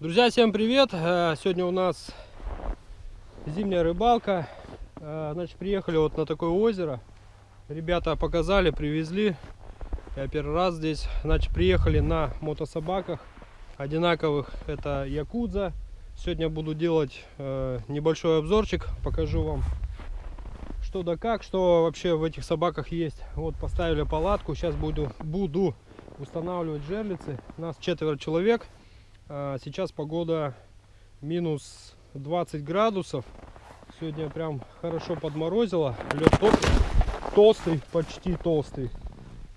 Друзья, всем привет! Э, Сегодня у нас зимняя рыбалка. Э, Значит, приехали вот на такое озеро. Ребята показали, привезли. Я первый раз здесь. Значит, приехали на мотособаках одинаковых. Это Якудза. Сегодня буду делать э, небольшой обзорчик. Покажу вам, что да как, что вообще в этих собаках есть. Вот поставили палатку. Сейчас буду, буду устанавливать жерлицы. Нас четверо человек. А, Сейчас погода минус 20 градусов. Сегодня прям хорошо подморозило. Лед тол- толстый, почти толстый.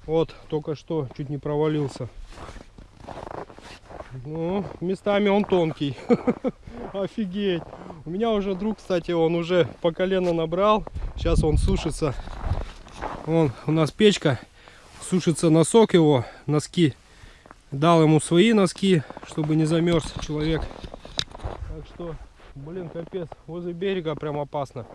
Вот, только что чуть не провалился. Ну, местами он тонкий. Офигеть. У меня уже друг, кстати, он уже по колено набрал. Сейчас он сушится. Вон, у нас печка. Сушится носок его, носки. Дал ему свои носки, чтобы не замерз человек. Так что, блин, капец. Возле берега прям опасно.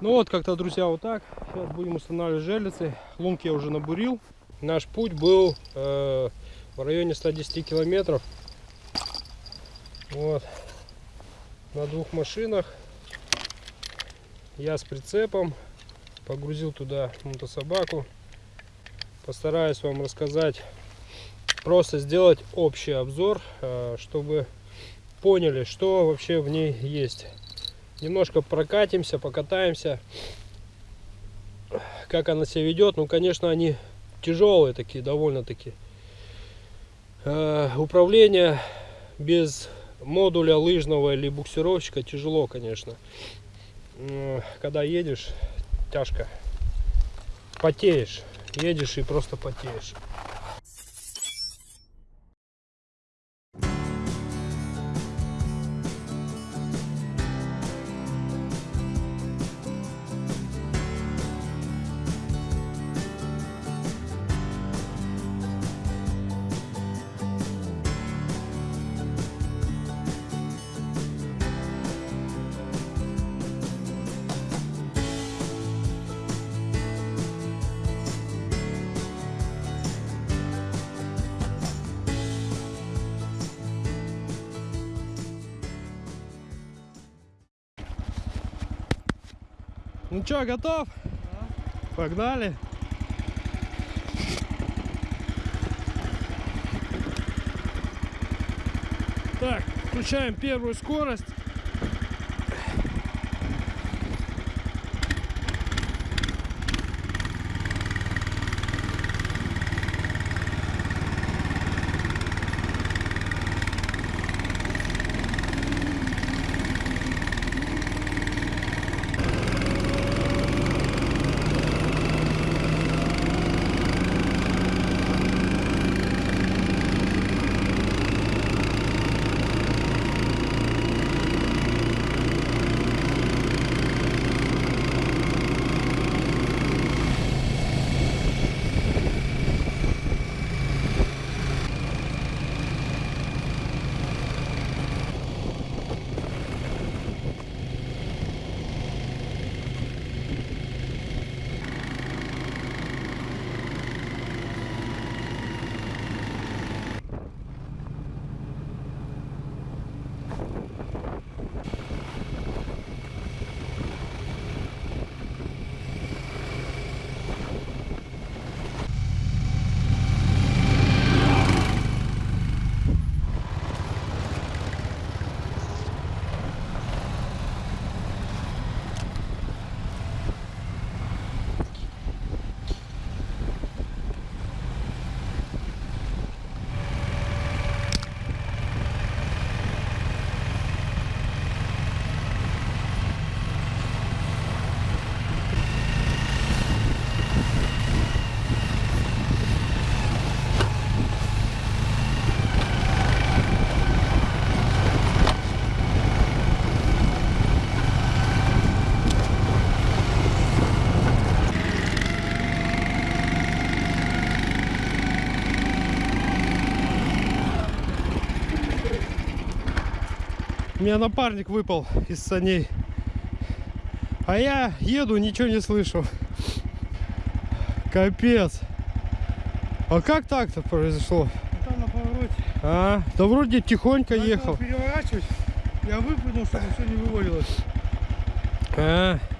Ну вот, как-то, друзья, вот так. Сейчас будем устанавливать жерлицы. Лунки я уже набурил. Наш путь был э, в районе 110 километров. Вот. На двух машинах. Я с прицепом. Погрузил туда мотособаку. Постараюсь вам рассказать просто сделать общий обзор, э, чтобы поняли, что вообще в ней есть. Немножко прокатимся, покатаемся, как она себя ведет. Ну, конечно, они тяжелые такие, довольно-таки. Э, Управление без модуля лыжного или буксировщика тяжело, конечно. Когда едешь, тяжко. Потеешь. Едешь и просто потеешь. Ну что, готов? Погнали. Так, включаем первую скорость. Меня напарник выпал из саней. А я еду, ничего не слышу. Капец. А как так-то произошло? Там на повороте. А, А, да вроде тихонько Надо ехал. переворачивать. Я выпрыгнул, чтобы все не вывалилось. А, круто,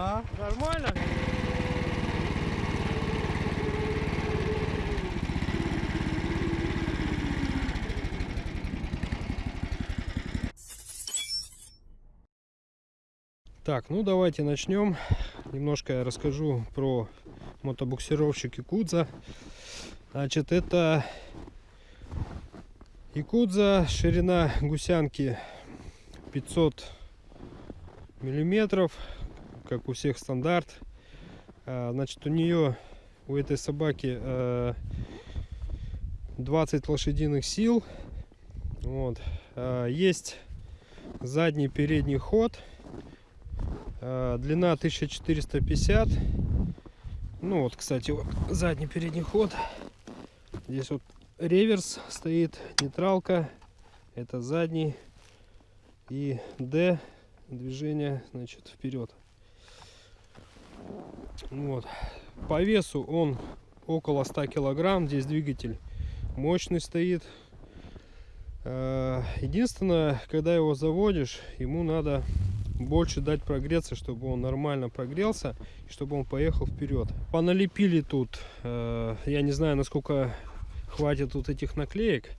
На. нормально. Так, ну давайте начнем. Немножко я расскажу про мотобуксировщик Якудза. Значит, это Якудза, ширина гусянки 500 миллиметров, как у всех стандарт. А, Значит, у нее, у этой собаки э, 20 лошадиных сил. Вот. А, Есть задний передний ход. А, Длина 1450. Ну вот, кстати, вот задний передний ход. Здесь вот реверс стоит, нейтралка. Это задний. И D движение, значит, вперед. Вот. По весу он около 100 килограмм. Здесь двигатель мощный стоит. Э, Единственное, когда его заводишь, ему надо больше дать прогреться, чтобы он нормально прогрелся и чтобы он поехал вперед. Поналепили тут, э, я не знаю, насколько хватит тут этих наклеек.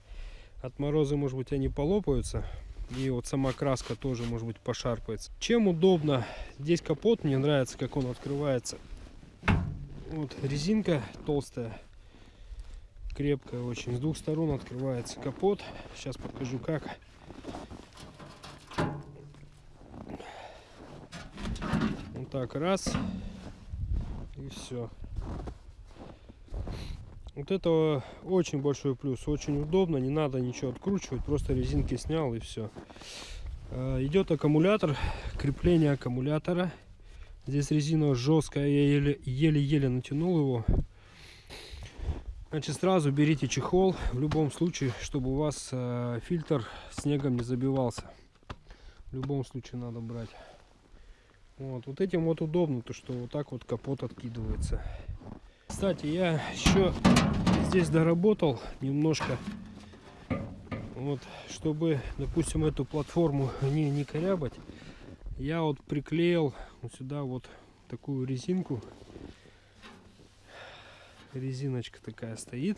От мороза, может быть, они полопаются. И вот сама краска тоже, может быть, пошарпается. Чем удобно? Здесь капот, мне нравится, как он открывается. Вот резинка толстая, крепкая очень. С двух сторон открывается капот. Сейчас покажу как. Вот так, раз. И все. Вот это очень большой плюс, очень удобно, не надо ничего откручивать, просто резинки снял и все. Идет аккумулятор, крепление аккумулятора. Здесь резина жесткая, я еле-еле натянул его. Значит, сразу берите чехол, в любом случае, чтобы у вас э, фильтр снегом не забивался. В любом случае надо брать. Вот, вот этим вот удобно, то что вот так вот капот откидывается. Кстати, я еще здесь доработал немножко. Вот, чтобы, допустим, эту платформу не, не корябать, я вот приклеил вот сюда вот такую резинку. Резиночка такая стоит.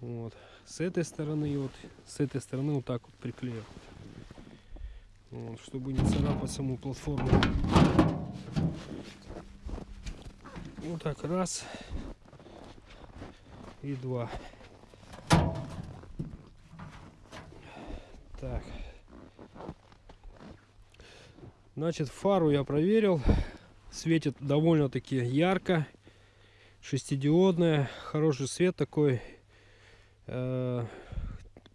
Вот. С этой стороны вот с этой стороны вот так вот приклеил. Вот, чтобы не царапать саму платформу. Вот так раз и два. Так. Значит, фару я проверил. Светит довольно-таки ярко. Шестидиодная. Хороший свет такой. Э,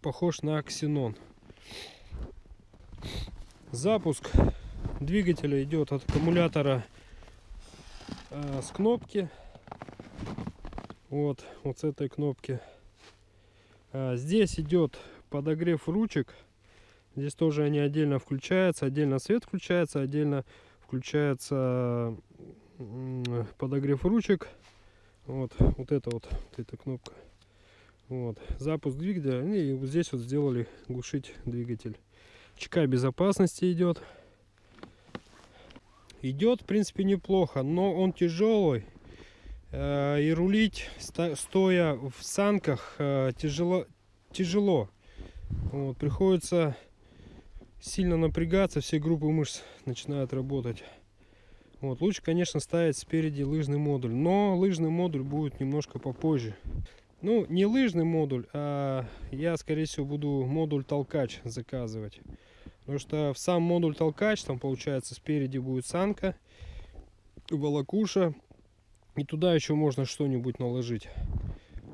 похож на ксенон. Запуск двигателя идет от аккумулятора э, с кнопки. Вот, вот с этой кнопки. А, здесь идет подогрев ручек. Здесь тоже они отдельно включаются. Отдельно свет включается, отдельно включается подогрев ручек. Вот, вот это вот, вот эта кнопка. Вот, запуск двигателя. И вот здесь вот сделали глушить двигатель. ЧК безопасности идет. Идет, в принципе, неплохо, но он тяжелый. Э, и рулить стоя в санках э, тяжело тяжело. Вот, приходится сильно напрягаться все группы мышц начинают работать. Вот лучше конечно ставить спереди лыжный модуль но лыжный модуль будет немножко попозже. Ну не лыжный модуль а я скорее всего буду модуль толкач заказывать. Потому что в сам модуль толкач там получается спереди будет санка волокуша и туда еще можно что-нибудь наложить.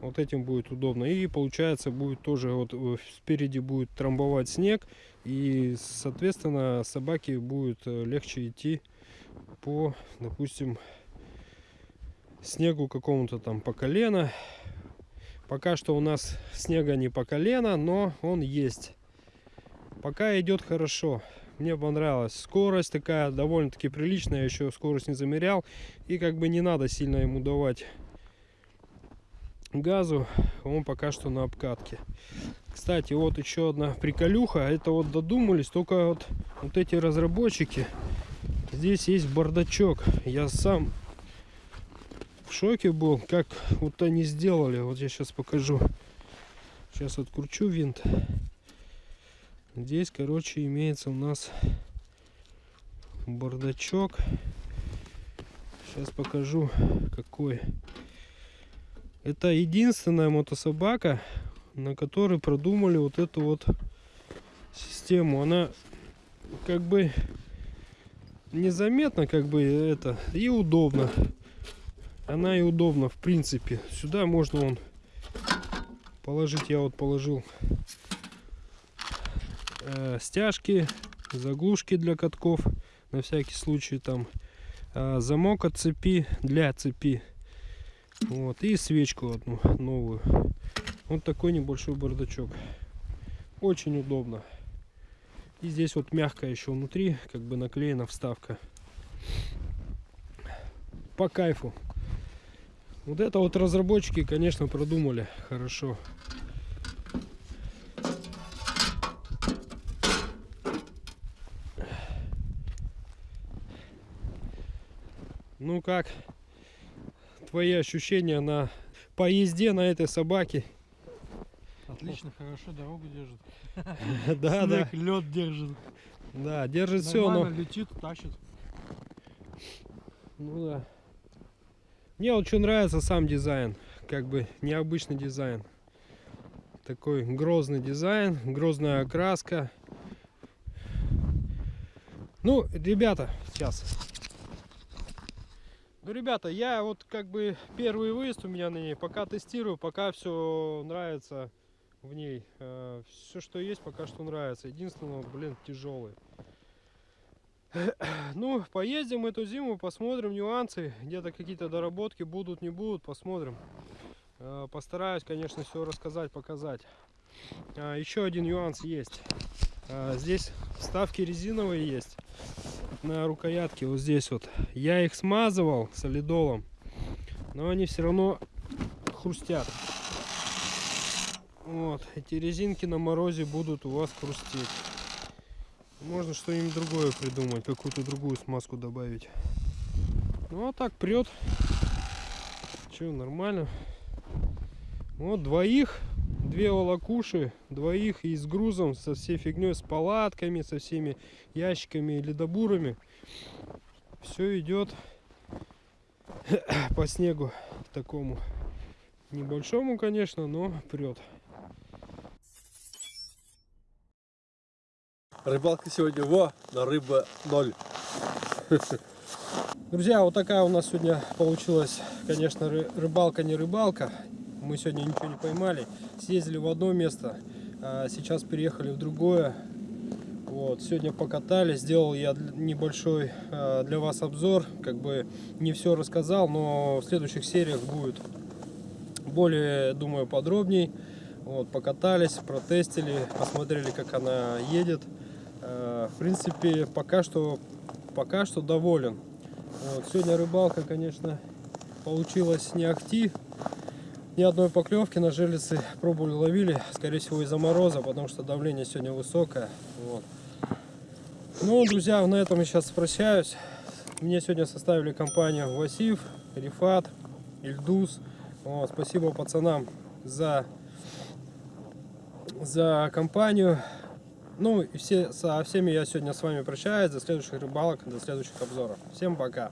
Вот этим будет удобно. И получается будет тоже вот э, спереди будет трамбовать снег. И соответственно собаке будет э, легче идти по, допустим, снегу какому-то там по колено. Пока что у нас снега не по колено, но он есть. Пока идет хорошо. Мне понравилась скорость такая довольно-таки приличная. Еще скорость не замерял. И как бы не надо сильно ему давать газу. Он пока что на обкатке. Кстати, вот еще одна приколюха. Это вот додумались. Только вот, вот эти разработчики. Здесь есть бардачок. Я сам в шоке был, как вот они сделали. Вот я сейчас покажу. Сейчас откручу винт. Здесь, короче, имеется у нас бардачок. Сейчас покажу, какой. Это единственная мотособака, на которой продумали вот эту вот систему. Она как бы незаметно, как бы это, и удобно. Она и удобна, в принципе. Сюда можно он положить. Я вот положил э, стяжки, заглушки для катков, на всякий случай там э, замок от цепи для цепи, вот и свечку одну новую. Вот такой небольшой бардачок, очень удобно. И здесь вот мягко еще внутри, как бы наклеена вставка. По кайфу. Вот это вот разработчики, конечно, продумали хорошо. Ну как твои ощущения на поезде на этой собаке? Отлично, хорошо, дорогу держит. Да, да, лед держит. да, держит все, но летит, тащит. ну да. Мне вот что нравится сам дизайн, как бы необычный дизайн. Такой грозный дизайн, грозная окраска. Ну, ребята, сейчас. Ну, ребята, я вот как бы первый выезд у меня на ней, пока тестирую, пока все нравится в ней. все, что есть, пока что нравится. Единственное, вот, блин, тяжелый. Ну, поездим эту зиму, посмотрим нюансы. Где-то какие-то доработки будут, не будут, посмотрим. Э, Постараюсь, конечно, все рассказать, показать. А, Еще один нюанс есть. А, Здесь вставки резиновые есть на рукоятке, вот здесь вот. Я их смазывал солидолом, но они все равно хрустят. Вот, эти резинки на морозе будут у вас хрустеть. Можно что-нибудь другое придумать, какую-то другую смазку добавить. Ну а так прет. Че, нормально. Вот двоих, две волокуши, двоих и с грузом, со всей фигней, с палатками, со всеми ящиками и ледобурами. Все идет по снегу такому небольшому, конечно, но прет. Рыбалка сегодня во, на рыба ноль. Друзья, вот такая у нас сегодня получилась, конечно, ры- рыбалка не рыбалка. Мы сегодня ничего не поймали. Съездили в одно место, а сейчас переехали в другое. Вот, сегодня покатались, сделал я небольшой а, для вас обзор. Как бы не все рассказал, но в следующих сериях будет более, думаю, подробней. Вот, покатались, протестили, посмотрели, как она едет. Э, В принципе, пока что, пока что доволен. Вот, сегодня рыбалка, конечно, получилась не ахти. Ни одной поклевки на желицы пробовали, ловили, скорее всего из-за мороза, потому что давление сегодня высокое. Вот. Ну, друзья, на этом я сейчас прощаюсь. Мне сегодня составили компанию Васив, Рифат, Ильдус. Вот, спасибо пацанам за, за компанию. Ну и все, со всеми я сегодня с вами прощаюсь. До следующих рыбалок, до следующих обзоров. Всем пока.